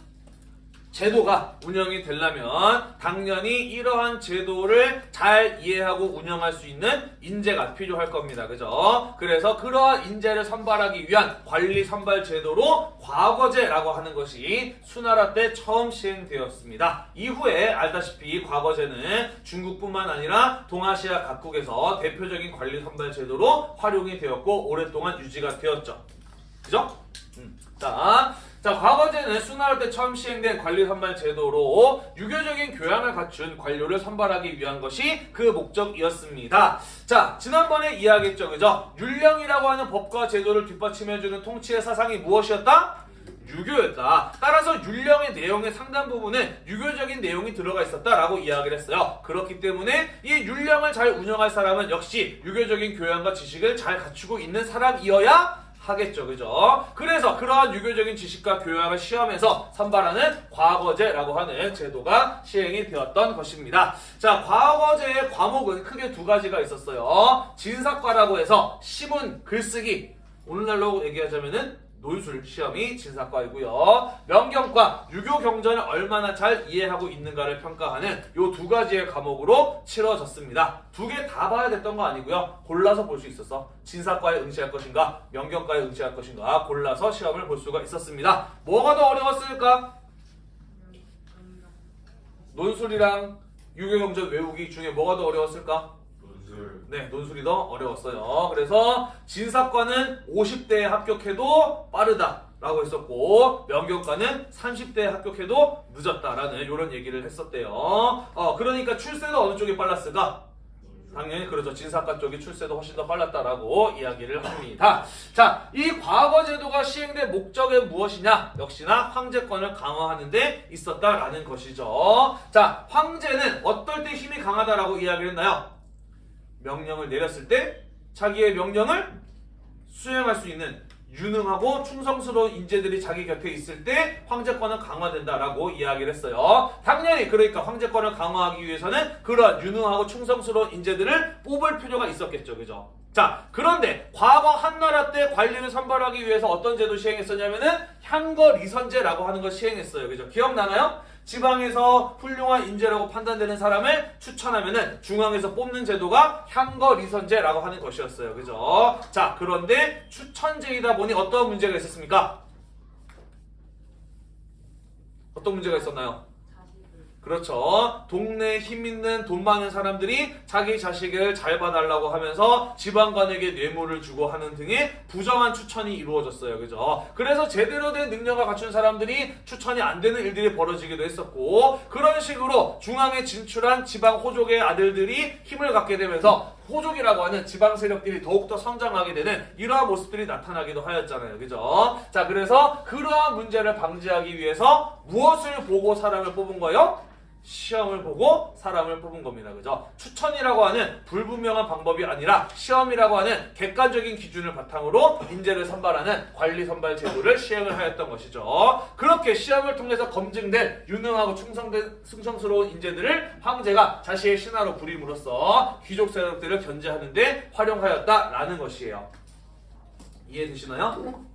제도가 운영이 되려면 당연히 이러한 제도를 잘 이해하고 운영할 수 있는 인재가 필요할 겁니다. 그죠? 그래서 그러한 인재를 선발하기 위한 관리 선발 제도로 과거제라고 하는 것이 수나라 때 처음 시행되었습니다. 이후에 알다시피 과거제는 중국뿐만 아니라 동아시아 각국에서 대표적인 관리 선발 제도로 활용이 되었고 오랫동안 유지가 되었죠. 그죠? 음. 자, 자, 과거제는 수나라 때 처음 시행된 관리 선발 제도로 유교적인 교양을 갖춘 관료를 선발하기 위한 것이 그 목적이었습니다. 자, 지난번에 이야기했죠, 그죠? 율령이라고 하는 법과 제도를 뒷받침해주는 통치의 사상이 무엇이었다? 유교였다. 따라서 율령의 내용의 상당 부분은 유교적인 내용이 들어가 있었다라고 이야기를 했어요. 그렇기 때문에 이 율령을 잘 운영할 사람은 역시 유교적인 교양과 지식을 잘 갖추고 있는 사람이어야 하겠죠. 그죠? 그래서 그러한 유교적인 지식과 교양을 시험에서 선발하는 과거제라고 하는 제도가 시행이 되었던 것입니다. 자, 과거제의 과목은 크게 두 가지가 있었어요. 진사과라고 해서 시문, 글쓰기. 오늘날로 얘기하자면은 논술 시험이 진사과이고요. 명경과 유교 경전을 얼마나 잘 이해하고 있는가를 평가하는 요 두 가지의 과목으로 치러졌습니다. 두 개 다 봐야 됐던 거 아니고요. 골라서 볼 수 있었어. 진사과에 응시할 것인가, 명경과에 응시할 것인가 골라서 시험을 볼 수가 있었습니다. 뭐가 더 어려웠을까? 논술이랑 유교 경전 외우기 중에 뭐가 더 어려웠을까? 논술. 네, 논술이 더 어려웠어요. 그래서 진사과는 50대에 합격해도 빠르다 라고 했었고 명교과는 30대에 합격해도 늦었다라는 이런 얘기를 했었대요. 어, 그러니까 출세가 어느 쪽이 빨랐을까? 당연히 그렇죠. 진사과 쪽이 출세도 훨씬 더 빨랐다라고 이야기를 합니다. 자, 이 과거 제도가 시행된 목적은 무엇이냐? 역시나 황제권을 강화하는 데 있었다라는 것이죠. 자, 황제는 어떨 때 힘이 강하다라고 이야기를 했나요? 명령을 내렸을 때 자기의 명령을 수행할 수 있는 유능하고 충성스러운 인재들이 자기 곁에 있을 때 황제권은 강화된다라고 이야기를 했어요. 당연히 그러니까 황제권을 강화하기 위해서는 그런 유능하고 충성스러운 인재들을 뽑을 필요가 있었겠죠. 그죠? 자, 그런데 과거 한나라 때 관리를 선발하기 위해서 어떤 제도 시행했었냐면은 향거 리선제라고 하는 걸 시행했어요. 그죠? 기억나나요? 지방에서 훌륭한 인재라고 판단되는 사람을 추천하면은 중앙에서 뽑는 제도가 향거 리선제라고 하는 것이었어요. 그죠? 자, 그런데 추천제이다 보니 어떤 문제가 있었습니까? 어떤 문제가 있었나요? 그렇죠. 동네에 힘 있는 돈 많은 사람들이 자기 자식을 잘 봐달라고 하면서 지방관에게 뇌물을 주고 하는 등의 부정한 추천이 이루어졌어요. 그죠? 그래서 제대로 된 능력을 갖춘 사람들이 추천이 안 되는 일들이 벌어지기도 했었고 그런 식으로 중앙에 진출한 지방 호족의 아들들이 힘을 갖게 되면서 호족이라고 하는 지방 세력들이 더욱더 성장하게 되는 이러한 모습들이 나타나기도 하였잖아요. 그죠? 자, 그래서 그러한 문제를 방지하기 위해서 무엇을 보고 사람을 뽑은 거예요? 시험을 보고 사람을 뽑은 겁니다. 그죠? 추천이라고 하는 불분명한 방법이 아니라 시험이라고 하는 객관적인 기준을 바탕으로 인재를 선발하는 관리 선발 제도를 시행을 하였던 것이죠. 그렇게 시험을 통해서 검증된 유능하고 충성된 충성스러운 인재들을 황제가 자신의 신하로 부림으로써 귀족 세력들을 견제하는 데 활용하였다라는 것이에요. 이해되시나요?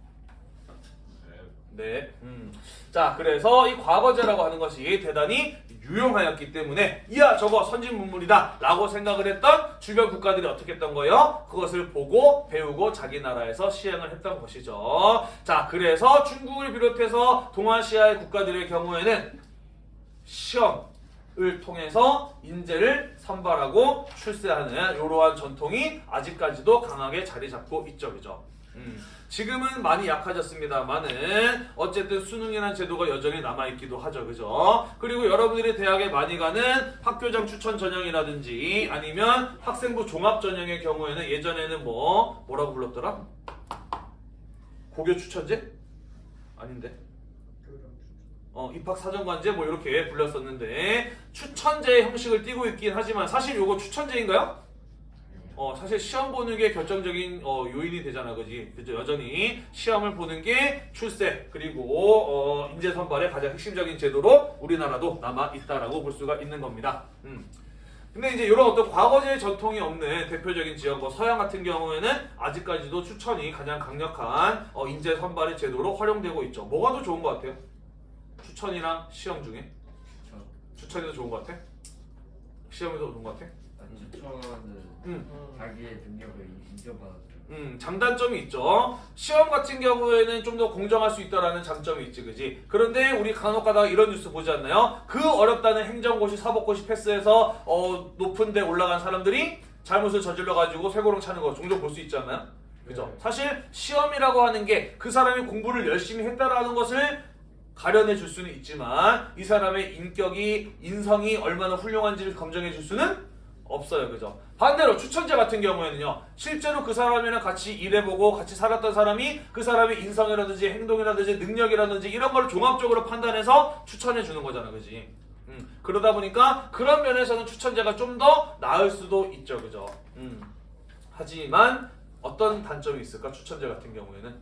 네. 음. 자, 그래서 이 과거제라고 하는 것이 대단히 유용하였기 때문에 이야 저거 선진 문물이다 라고 생각을 했던 주변 국가들이 어떻게 했던 거예요? 그것을 보고 배우고 자기 나라에서 시행을 했던 것이죠. 자, 그래서 중국을 비롯해서 동아시아의 국가들의 경우에는 시험 을 통해서 인재를 선발하고 출세하는 이러한 전통이 아직까지도 강하게 자리 잡고 있죠. 그죠? 음, 지금은 많이 약해졌습니다만은 어쨌든 수능이라는 제도가 여전히 남아있기도 하죠. 그죠? 그리고 여러분들이 대학에 많이 가는 학교장 추천 전형이라든지 아니면 학생부 종합 전형의 경우에는 예전에는 뭐 뭐라고 불렀더라? 고교 추천제? 아닌데. 어, 입학 사정관제 뭐 이렇게 불렸었는데 추천제 형식을 띠고 있긴 하지만 사실 요거 추천제인가요? 어, 사실 시험 보는 게 결정적인 어, 요인이 되잖아, 그지? 그죠? 여전히 시험을 보는 게 출세 그리고 어, 인재 선발의 가장 핵심적인 제도로 우리나라도 남아 있다라고 볼 수가 있는 겁니다. 음. 근데 이제 이런 어떤 과거제 전통이 없는 대표적인 지역, 뭐 서양 같은 경우에는 아직까지도 추천이 가장 강력한 어, 인재 선발의 제도로 활용되고 있죠. 뭐가 더 좋은 것 같아요? 추천이랑 시험 중에 추천이 더 좋은 것 같아? 시험이 더 좋은 것 같아? 추천은 음. 자기의 능력을 인정받아줘요. 음, 장단점이 있죠. 시험 같은 경우에는 좀 더 공정할 수 있다라는 장점이 있지, 그지? 그런데 우리 간혹 가다가 이런 뉴스 보지 않나요? 그 어렵다는 행정고시, 사법고시 패스해서 어, 높은 데 올라간 사람들이 잘못을 저질러가지고 쇠고랑 차는 거 종종 볼 수 있지 않나요? 그죠? 네. 사실 시험이라고 하는 게 그 사람이 공부를 열심히 했다라는 것을 가려내 줄 수는 있지만 이 사람의 인격이 인성이 얼마나 훌륭한지를 검증해 줄 수는 없어요. 그죠? 반대로 추천제 같은 경우에는요. 실제로 그 사람이랑 같이 일해보고 같이 살았던 사람이 그 사람의 인성이라든지 행동이라든지 능력이라든지 이런 걸 종합적으로 판단해서 추천해 주는 거잖아. 그지? 음, 그러다 보니까 그런 면에서는 추천제가 좀 더 나을 수도 있죠. 그죠? 음. 하지만 어떤 단점이 있을까? 추천제 같은 경우에는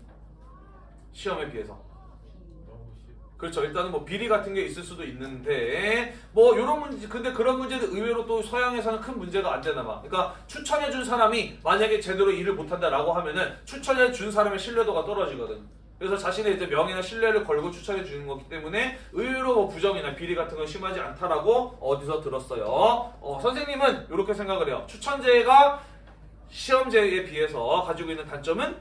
시험에 비해서 그렇죠. 일단은 뭐 비리 같은 게 있을 수도 있는데 뭐 이런 문제 근데 그런 문제도 의외로 또 서양에서는 큰 문제가 안 되나 봐. 그러니까 추천해 준 사람이 만약에 제대로 일을 못 한다라고 하면은 추천해 준 사람의 신뢰도가 떨어지거든. 그래서 자신의 이제 명예나 신뢰를 걸고 추천해 주는 거기 때문에 의외로 뭐 부정이나 비리 같은 건 심하지 않다라고 어디서 들었어요. 어, 선생님은 이렇게 생각을 해요. 추천제가 시험제에 비해서 가지고 있는 단점은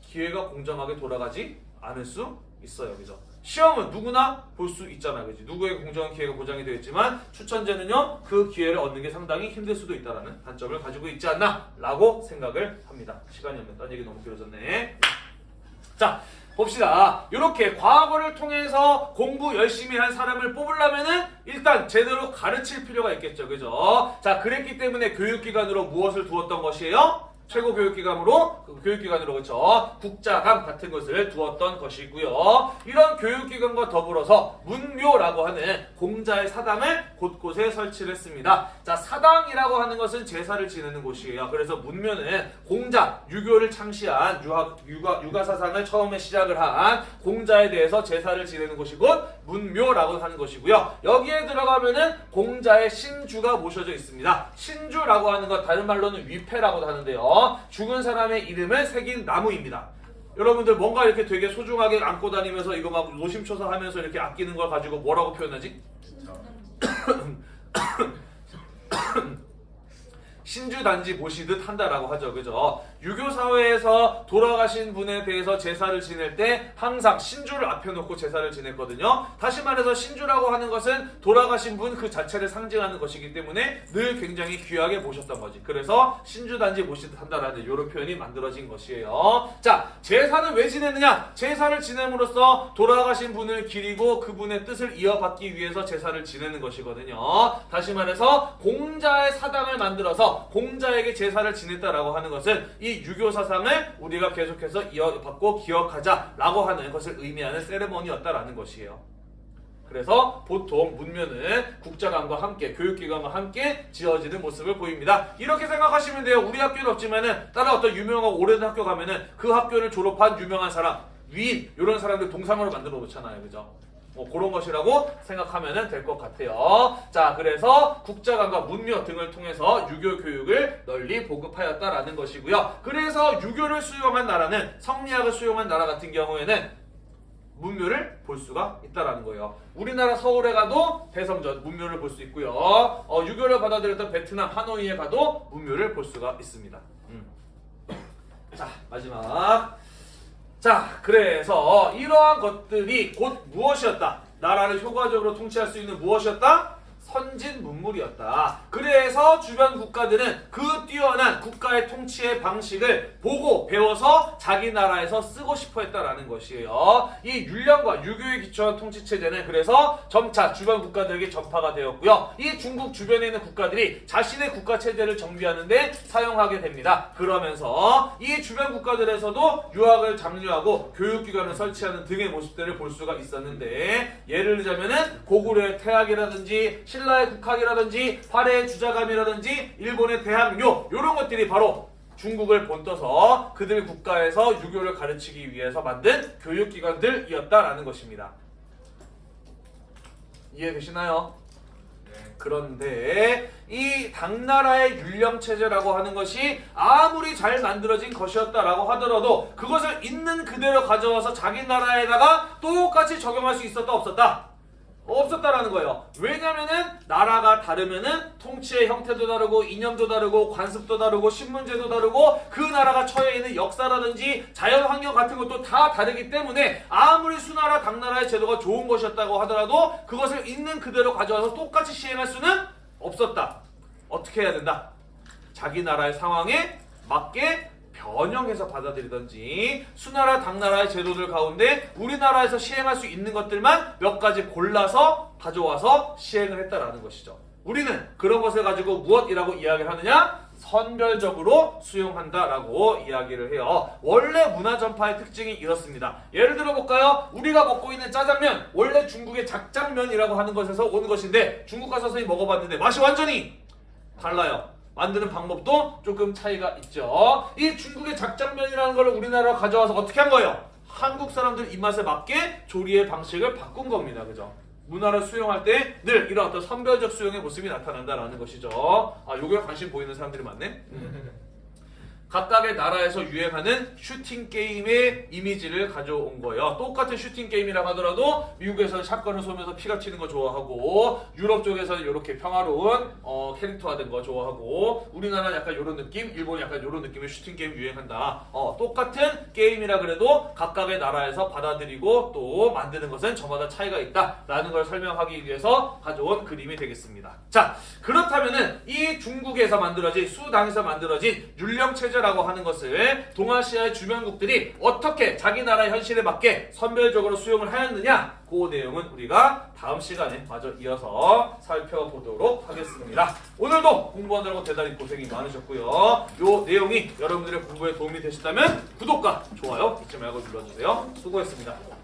기회가 공정하게 돌아가지 않을 수 있어요. 그죠? 시험은 누구나 볼 수 있잖아, 그지? 누구에게 공정한 기회가 보장이 되어 있지만 추천제는요 그 기회를 얻는 게 상당히 힘들 수도 있다라는 단점을 가지고 있지 않나 라고 생각을 합니다. 시간이 없네. 딴 얘기 너무 길어졌네. 자. 봅시다. 이렇게 과거를 통해서 공부 열심히 한 사람을 뽑으려면은 일단 제대로 가르칠 필요가 있겠죠. 그죠? 자, 그랬기 때문에 교육기관으로 무엇을 두었던 것이에요? 최고 교육기관으로 그 교육기관으로 그렇죠 국자감 같은 것을 두었던 것이고요. 이런 교육기관과 더불어서 문묘라고 하는 공자의 사당을 곳곳에 설치를 했습니다. 자 사당이라고 하는 것은 제사를 지내는 곳이에요. 그래서 문묘는 공자 유교를 창시한 유학, 유가, 유가 사상을 처음에 시작을 한 공자에 대해서 제사를 지내는 곳이 곧 문묘라고 하는 것이고요. 여기에 들어가면은 공자의 신주가 모셔져 있습니다. 신주라고 하는 것 다른 말로는 위패라고도 하는데요 죽은 사람의 이름을 새긴 나무입니다. 여러분들 뭔가 이렇게 되게 소중하게 안고 다니면서 이거 막 노심초사 하면서 이렇게 아끼는 걸 가지고 뭐라고 표현하지? *coughs* 신주단지 보시듯 한다라고 하죠. 그죠? 유교 사회에서 돌아가신 분에 대해서 제사를 지낼 때 항상 신주를 앞에 놓고 제사를 지냈거든요. 다시 말해서 신주라고 하는 것은 돌아가신 분 그 자체를 상징하는 것이기 때문에 늘 굉장히 귀하게 보셨던 거지. 그래서 신주단지 보시듯 한다라는 이런 표현이 만들어진 것이에요. 자, 제사는 왜 지내느냐? 제사를 지냄으로써 돌아가신 분을 기리고 그분의 뜻을 이어받기 위해서 제사를 지내는 것이거든요. 다시 말해서 공자의 사당을 만들어서 공자에게 제사를 지냈다라고 하는 것은 이 유교 사상을 우리가 계속해서 이어받고 기억하자라고 하는 것을 의미하는 세레머니였다라는 것이에요. 그래서 보통 문면은 국자관과 함께 교육기관과 함께 지어지는 모습을 보입니다. 이렇게 생각하시면 돼요. 우리 학교는 없지만은 다른 어떤 유명하고 오래된 학교 가면은 그 학교를 졸업한 유명한 사람, 위인 이런 사람들 동상으로 만들어 놓잖아요. 그죠? 뭐 그런 것이라고 생각하면 될 것 같아요. 자, 그래서 국자관과 문묘 등을 통해서 유교 교육을 널리 보급하였다라는 것이고요. 그래서 유교를 수용한 나라는 성리학을 수용한 나라 같은 경우에는 문묘를 볼 수가 있다라는 거예요. 우리나라 서울에 가도 대성전 문묘를 볼 수 있고요. 어, 유교를 받아들였던 베트남 하노이에 가도 문묘를 볼 수가 있습니다. 음. 자, 마지막. 자, 그래서 이러한 것들이 곧 무엇이었다? 나라를 효과적으로 통치할 수 있는 무엇이었다? 선진 문물이었다. 그래서 주변 국가들은 그 뛰어난 국가의 통치의 방식을 보고 배워서 자기 나라에서 쓰고 싶어 했다라는 것이에요. 이 율령과 유교에 기초한 통치 체제는 그래서 점차 주변 국가들에게 전파가 되었고요. 이 중국 주변에 있는 국가들이 자신의 국가 체제를 정비하는 데 사용하게 됩니다. 그러면서 이 주변 국가들에서도 유학을 장려하고 교육기관을 설치하는 등의 모습들을 볼 수가 있었는데 예를 들자면 은 고구려의 태학이라든지 신 라의 국학이라든지 화려의 주자감이라든지 일본의 대학요 이런 것들이 바로 중국을 본떠서 그들 국가에서 유교를 가르치기 위해서 만든 교육기관들이었다라는 것입니다. 이해되시나요? 그런데 이 당나라의 율령 체제라고 하는 것이 아무리 잘 만들어진 것이었다라고 하더라도 그것을 있는 그대로 가져와서 자기 나라에다가 똑같이 적용할 수 있었다 없었다? 없었다라는 거예요. 왜냐면은 나라가 다르면은 통치의 형태도 다르고 이념도 다르고 관습도 다르고 신문제도 다르고 그 나라가 처해 있는 역사라든지 자연 환경 같은 것도 다 다르기 때문에 아무리 수나라 당나라의 제도가 좋은 것이었다고 하더라도 그것을 있는 그대로 가져와서 똑같이 시행할 수는 없었다. 어떻게 해야 된다? 자기 나라의 상황에 맞게 변형해서 받아들이든지 수나라 당나라의 제도들 가운데 우리나라에서 시행할 수 있는 것들만 몇 가지 골라서 가져와서 시행을 했다라는 것이죠. 우리는 그런 것을 가지고 무엇이라고 이야기를 하느냐? 선별적으로 수용한다라고 이야기를 해요. 원래 문화 전파의 특징이 이렇습니다. 예를 들어 볼까요? 우리가 먹고 있는 짜장면 원래 중국의 작장면이라고 하는 것에서 오는 것인데 중국 가서 선생님 먹어봤는데 맛이 완전히 달라요. 만드는 방법도 조금 차이가 있죠. 이 중국의 작장면이라는 걸 우리나라로 가져와서 어떻게 한 거예요? 한국 사람들 입맛에 맞게 조리의 방식을 바꾼 겁니다. 그죠? 문화를 수용할 때 늘 이런 어떤 선별적 수용의 모습이 나타난다라는 것이죠. 아, 요거에 관심 보이는 사람들이 많네. 각각의 나라에서 유행하는 슈팅 게임의 이미지를 가져온 거예요. 똑같은 슈팅 게임이라고 하더라도 미국에서는 shotgun을 쏘면서 피가 튀는 거 좋아하고 유럽 쪽에서는 이렇게 평화로운 어, 캐릭터화된 거 좋아하고 우리나라는 약간 이런 느낌, 일본이 약간 이런 느낌의 슈팅 게임 유행한다. 어, 똑같은 게임이라 그래도 각각의 나라에서 받아들이고 또 만드는 것은 저마다 차이가 있다라는 걸 설명하기 위해서 가져온 그림이 되겠습니다. 자, 그렇다면은 이 중국에서 만들어진 수당에서 만들어진 율령 체제 라고 하는 것을 동아시아의 주변국들이 어떻게 자기 나라 현실에 맞게 선별적으로 수용을 하였느냐? 그 내용은 우리가 다음 시간에 마저 이어서 살펴보도록 하겠습니다. 오늘도 공부하느라고 대단히 고생이 많으셨고요. 요 내용이 여러분들의 공부에 도움이 되셨다면 구독과 좋아요 잊지 말고 눌러주세요. 수고했습니다.